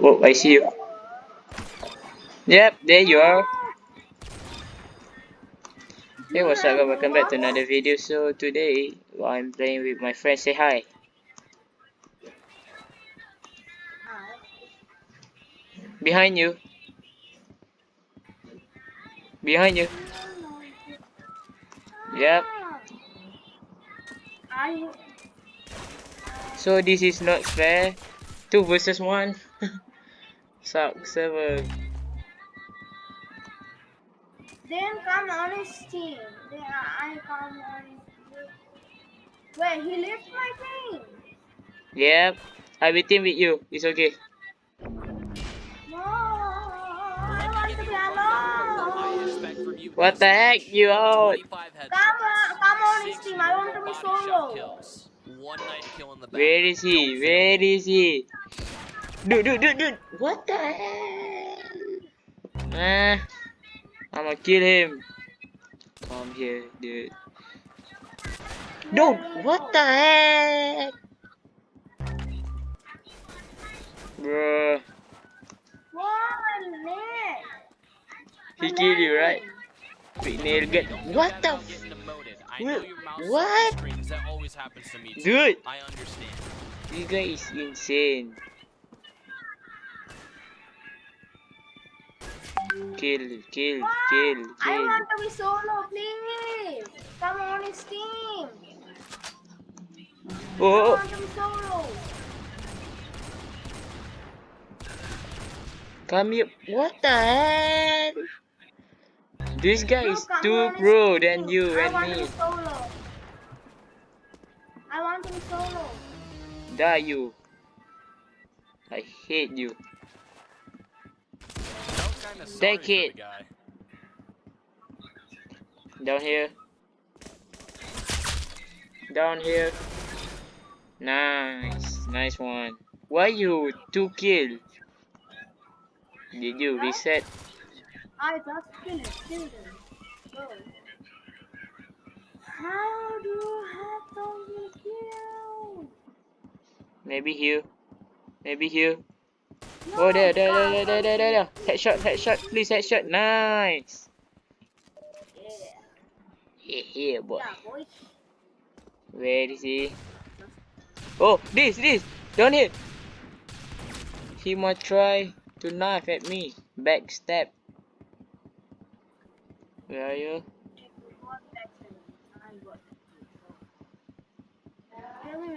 Oh, I see you. Yep, there you are. Hey, what's up? Welcome back to another video. So today, I'm playing with my friend. Say hi. Behind you. Behind you. Yep. So this is not fair. Two versus one. Suck seven. Then come on his team. Then I come on his Wait, he left my team. Yep. I will team with you. It's okay. No, I want to be alone. What the heck? You out? Uh, come on, come on his team. I want to be solo. One night kill in the back. Where is he? Where is he? Dude, dude, dude, dude. What the hell? Ah. I'ma kill him. Come here, dude. Dude, what the heck? Bruh. He killed you, right? Big nail get. What the? What? Dude. I understand. This guy is insane. Kill, kill, kill, kill. I want to be solo, please. Come on his team. Oh, oh, oh. I Oh, want to be solo. come here. What the hell? This guy No, is too pro than you I and want to me. be solo. I want to be solo. Die you. I hate you. Take it. Down here. Down here. Nice. Nice one. Why you two kill? Did you reset? I just killed it. Killed How do you have so many kills? Maybe here. Maybe here. Oh there, there, there, there, there, there, there. Headshot, headshot, please headshot. Nice. Yeah, Yeah, boy. Where is he? Oh, this, this, down here. He might try to knife at me. Backstab. Where are you?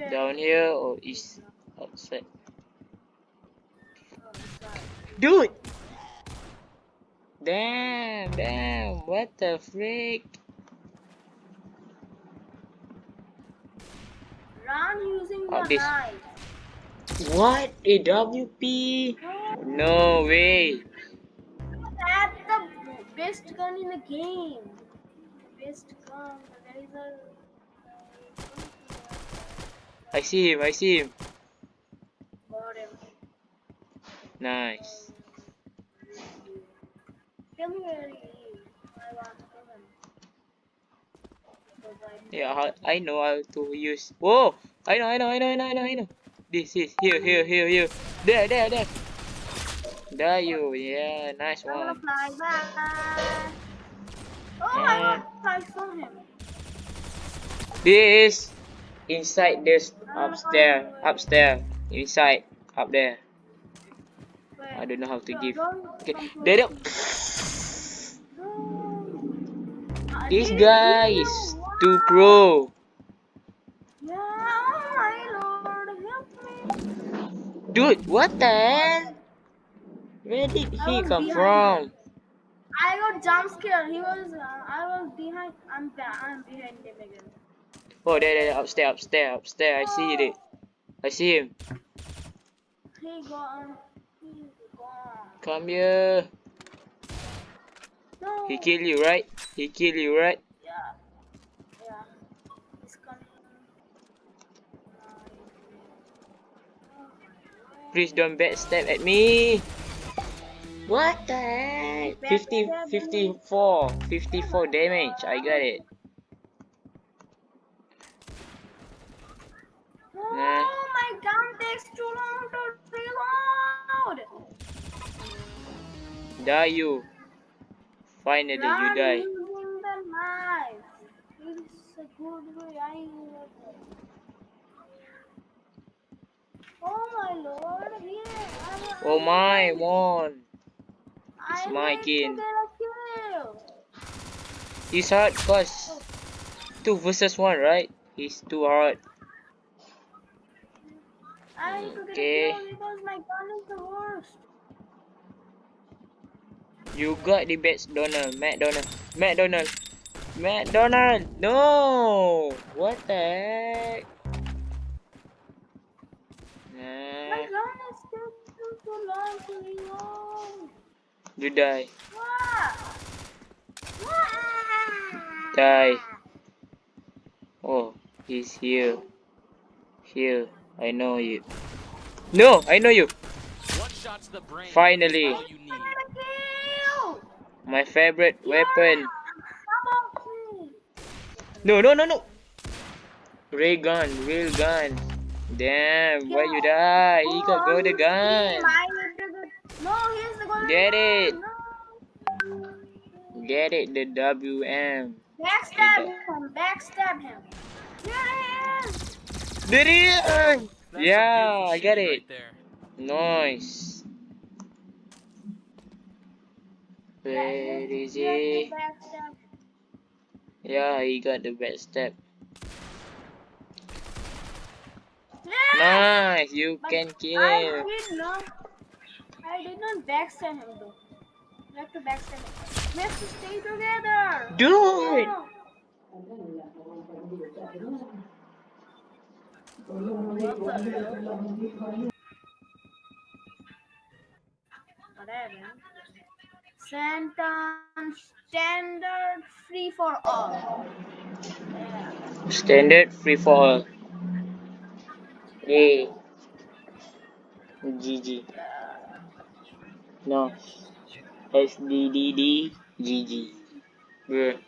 Down here or is outside? Dude! Damn, damn, what the freak? Run using Oh, the this- knife. What? A WP? No way. That's the best gun in the game. Best gun. There is a. I see him, I see him. Got him. Nice. Tell me where he is. I want to kill him. Because I Yeah, I know how to use. Whoa! I know, I know, I know, I know, I know, I know. This is here, here, here, here. There, there, there. There you, yeah, nice I'm gonna one. fly back. Oh, I want I saw him. This inside this upstairs, upstairs, inside, up there. I don't know how to give. Okay, there, there. No. I This didn't guy is too pro. Yeah, oh my lord, help me. Dude, what the hell? Where did I he come behind from? I got jump scared. He was, uh, I was behind. I'm, I'm behind him again. Oh, there, there, upstairs, upstairs, upstairs. I see it. I see him. He gone. He gone. Come here. No. He kill you, right? He kill you, right? Yeah. Yeah. He's coming. Please don't backstab at me. What the heck? 50, 54, 54 damage. I got it. Oh, Nah. my gun takes too long to reload. Die you. Finally you die. using the knife. It's a good way. I love. Oh my lord, here. Oh my, one. I my kin. to get a kill. He's hard cause two versus one, right? He's too hard. I need to get Okay. kill because my gun is the worst. You got the best Donald, McDonald, McDonald, McDonald. No, what the heck? My Nah, gun is too long to reload. you die, What? die. Oh, he's here, here. I know you. No, I know you. One shot to the brain. is Finally. My favorite weapon. Come on, me. No, no, no, no. Ray gun, real gun. Damn, why you die? He got golden gun. team. I need to get- No, he's the golden Get it. No. Get it, the WM. Backstab him. Backstab him. There he is. Did it? Yeah, I get it. Right there. Nice. Yeah, Where he- is he has he? the backstab. Yeah, he got the best step. Nice, you But can kill I him. did not. I did not backstab him though. We have to backstab him. We have to stay together. Do it. Whatever. Sentence standard free for all. Yeah. Standard free for all. Hey. GG. No. SDDD GG. Bruh.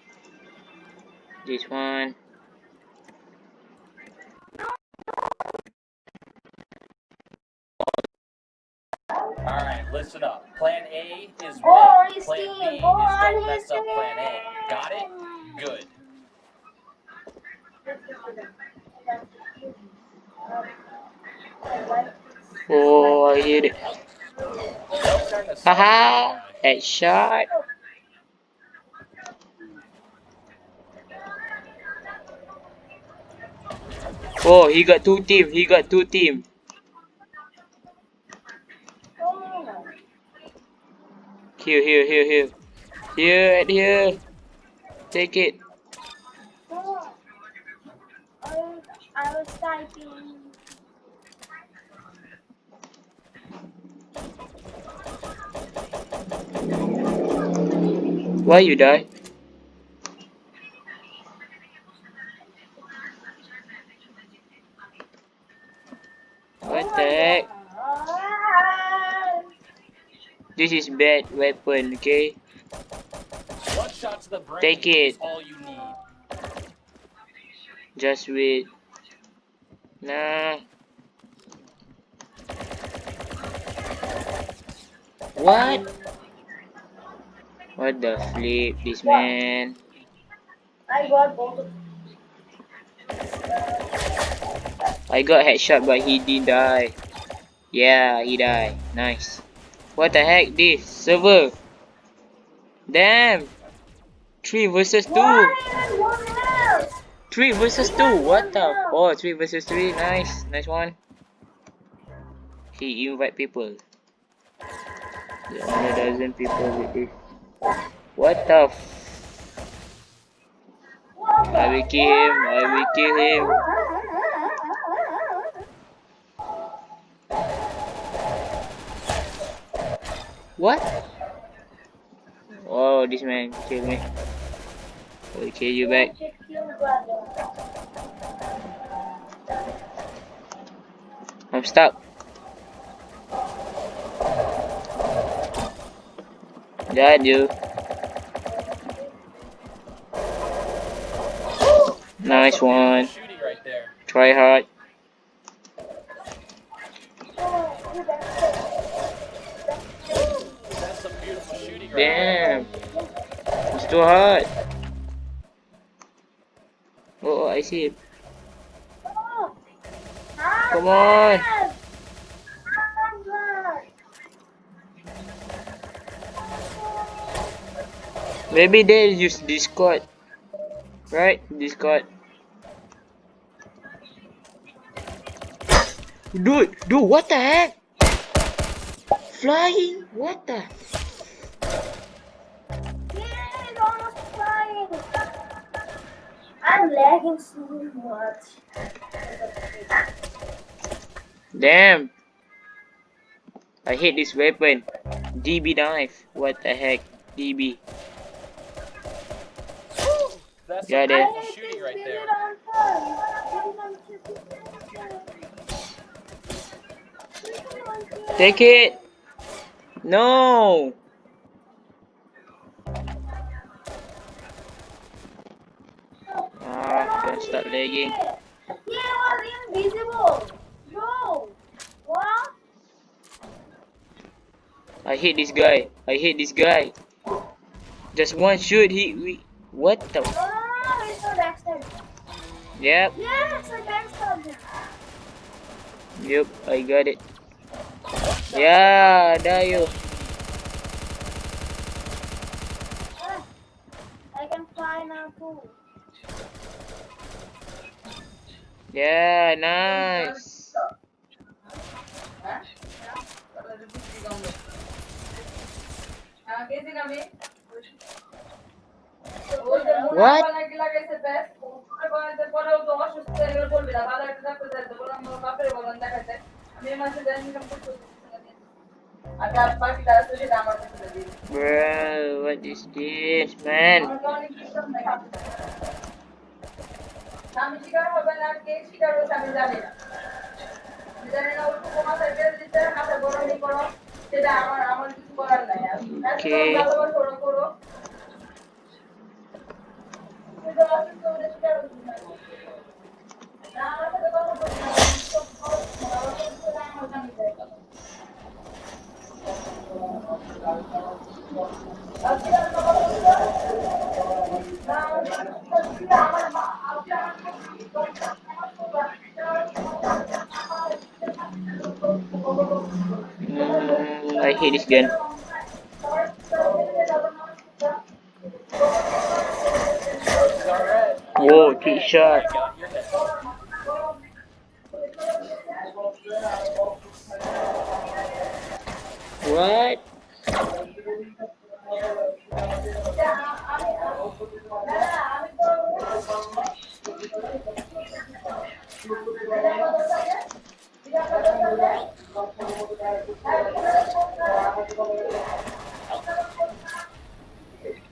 This one. Alright, listen up. Plan A is Go on win. his Plan team. B is Go on don't mess up plan A. Got it? Good. Oh, I hit it. What kind of Haha. song Headshot. Oh, he got two team. He got two team. Here, here, here, here. Here, and here. Take it. I was typing. Why you die? What the heck? This is bad weapon, okay? Take it. all you need. Just wait. Nah. What? What the flip, this man? I got both I got headshot but he didn't die. Yeah, he died. Nice. What the heck this? Server. Damn. 3 versus 2. One one 3 versus 2. What the? Oh, 3 versus 3. Nice. Nice one. He invite people. There are a dozen people with this. What the f- I will kill him. I will kill him. What? Oh, this man killed me. Will kill you back. I'm stuck. Got you. Nice one. Try hard. Damn. It's too hard. Oh, I see it. Come on. Maybe they use Discord. Right? Discord. Dude, dude, what the heck? Flying? What the? Lagging so much. Damn. I hate this weapon. DB knife. What the heck? DB. That's Got it. shooting right there. Take it. No. Gonna start lagging. He was invisible. No. What? I hate this guy. I hate this guy. Just one shoot. He. We, what the? No, no, no, no. It's not backstab. Yep. Yes, I backstabbed him. Yep. I got it. Yeah, there you. Ah, I can fly now too. Yeah, nice. What? Bro, what is this, man? আমি শিকার হবে না কে শিকার হচ্ছে আমি জানি না। জানি না ওর উপমা সাইকেল দিতে মাথা গরমই করো সেটা আমার আমার কিছু করার নাই. ভালোবাসো ওরা করো This alright. Whoa, trick shot. What?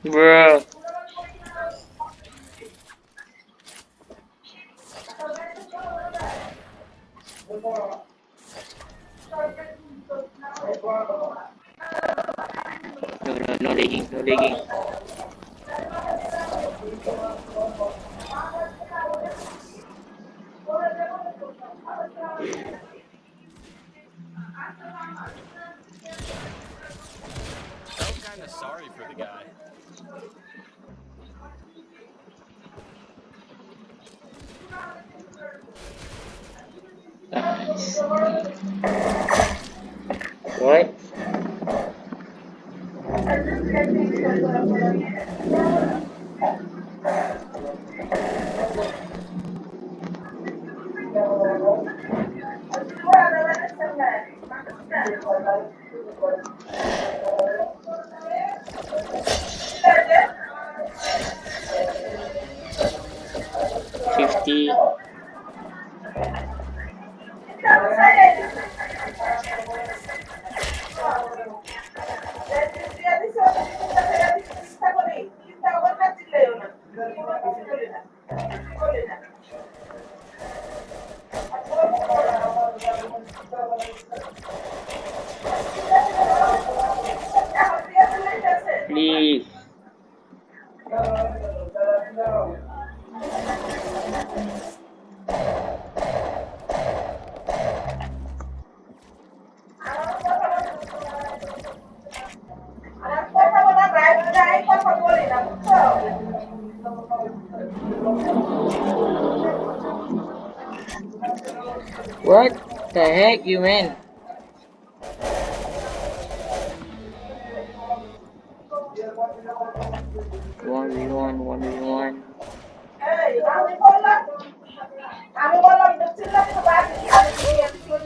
Bro. No, no, no lagging, no lagging. Felt kind of sorry for the guy. Nice. 50 Thank you. What the heck, you mean? One v one, one v one.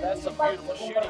That's a beautiful shooting.